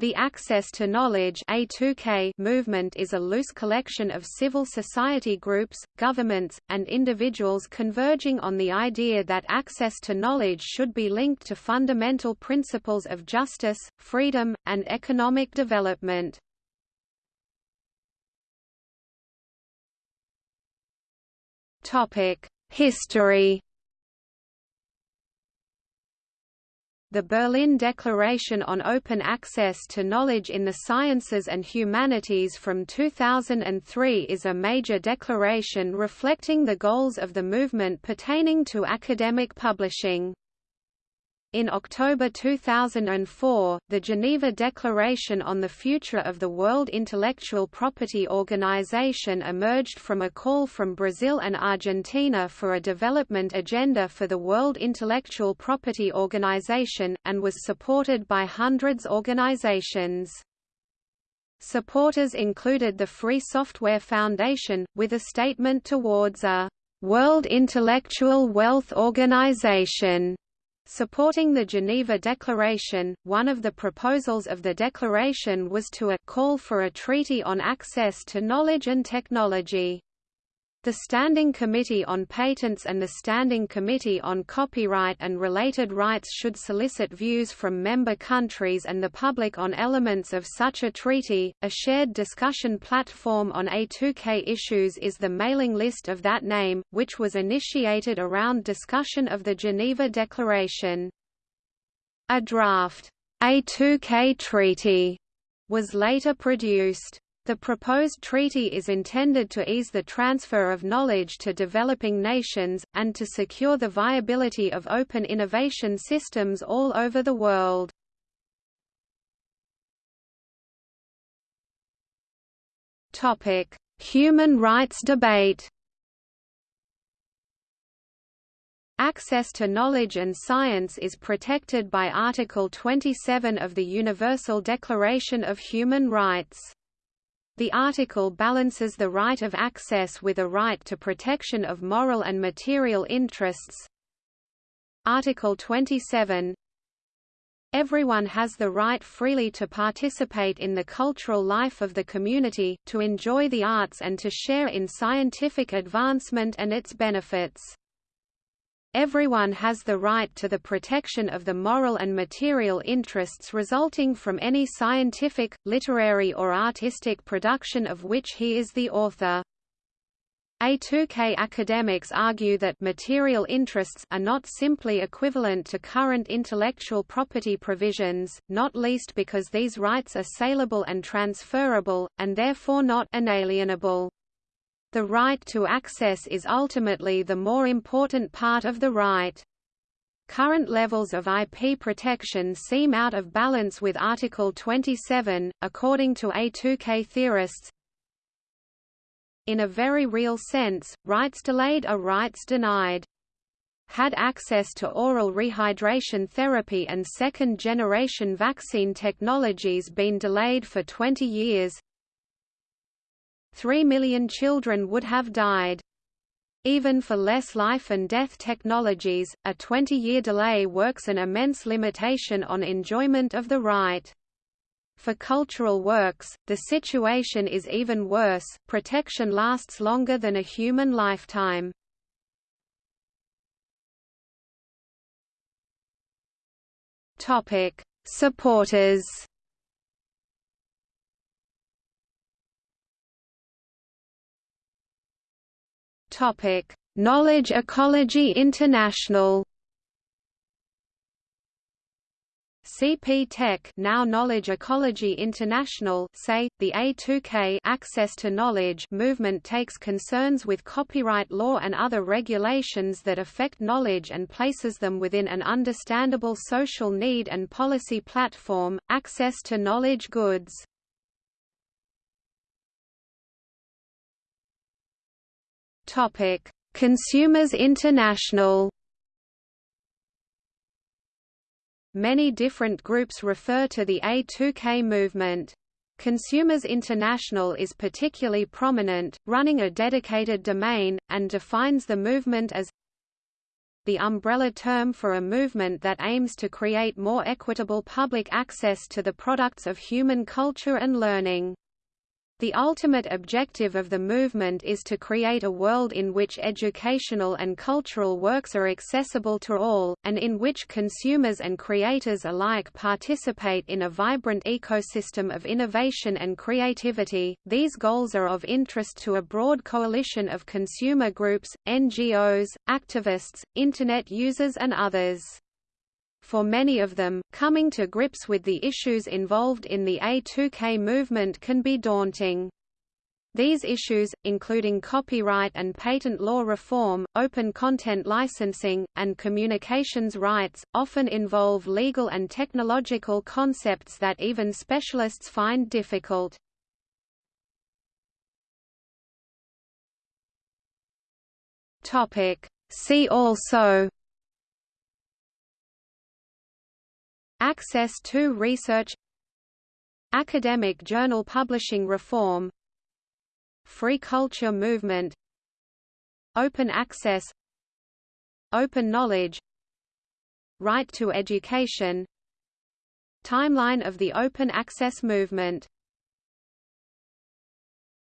The Access to Knowledge A2K movement is a loose collection of civil society groups, governments, and individuals converging on the idea that access to knowledge should be linked to fundamental principles of justice, freedom, and economic development. History The Berlin Declaration on Open Access to Knowledge in the Sciences and Humanities from 2003 is a major declaration reflecting the goals of the movement pertaining to academic publishing. In October 2004, the Geneva Declaration on the Future of the World Intellectual Property Organization emerged from a call from Brazil and Argentina for a development agenda for the World Intellectual Property Organization, and was supported by hundreds organizations. Supporters included the Free Software Foundation, with a statement towards a «World Intellectual Wealth Organization» Supporting the Geneva Declaration, one of the proposals of the declaration was to a call for a treaty on access to knowledge and technology. The Standing Committee on Patents and the Standing Committee on Copyright and Related Rights should solicit views from member countries and the public on elements of such a treaty. A shared discussion platform on A2K issues is the mailing list of that name, which was initiated around discussion of the Geneva Declaration. A draft A2K treaty was later produced. The proposed treaty is intended to ease the transfer of knowledge to developing nations, and to secure the viability of open innovation systems all over the world. Human rights debate Access to knowledge and science is protected by Article 27 of the Universal Declaration of Human Rights. The article balances the right of access with a right to protection of moral and material interests. Article 27 Everyone has the right freely to participate in the cultural life of the community, to enjoy the arts and to share in scientific advancement and its benefits. Everyone has the right to the protection of the moral and material interests resulting from any scientific, literary or artistic production of which he is the author. A2K academics argue that material interests are not simply equivalent to current intellectual property provisions, not least because these rights are saleable and transferable, and therefore not inalienable. The right to access is ultimately the more important part of the right. Current levels of IP protection seem out of balance with Article 27, according to A2K theorists. In a very real sense, rights delayed are rights denied. Had access to oral rehydration therapy and second-generation vaccine technologies been delayed for 20 years, Three million children would have died. Even for less life and death technologies, a 20-year delay works an immense limitation on enjoyment of the right. For cultural works, the situation is even worse, protection lasts longer than a human lifetime. Supporters Topic: Knowledge Ecology International. CP Tech now Knowledge Ecology International say, the A2K access to knowledge movement takes concerns with copyright law and other regulations that affect knowledge and places them within an understandable social need and policy platform, access to knowledge goods. Topic: Consumers International. Many different groups refer to the A2K movement. Consumers International is particularly prominent, running a dedicated domain, and defines the movement as the umbrella term for a movement that aims to create more equitable public access to the products of human culture and learning. The ultimate objective of the movement is to create a world in which educational and cultural works are accessible to all, and in which consumers and creators alike participate in a vibrant ecosystem of innovation and creativity. These goals are of interest to a broad coalition of consumer groups, NGOs, activists, Internet users, and others. For many of them, coming to grips with the issues involved in the A2K movement can be daunting. These issues, including copyright and patent law reform, open content licensing, and communications rights, often involve legal and technological concepts that even specialists find difficult. See also Access to research Academic journal publishing reform Free culture movement Open access Open knowledge Right to education Timeline of the open access movement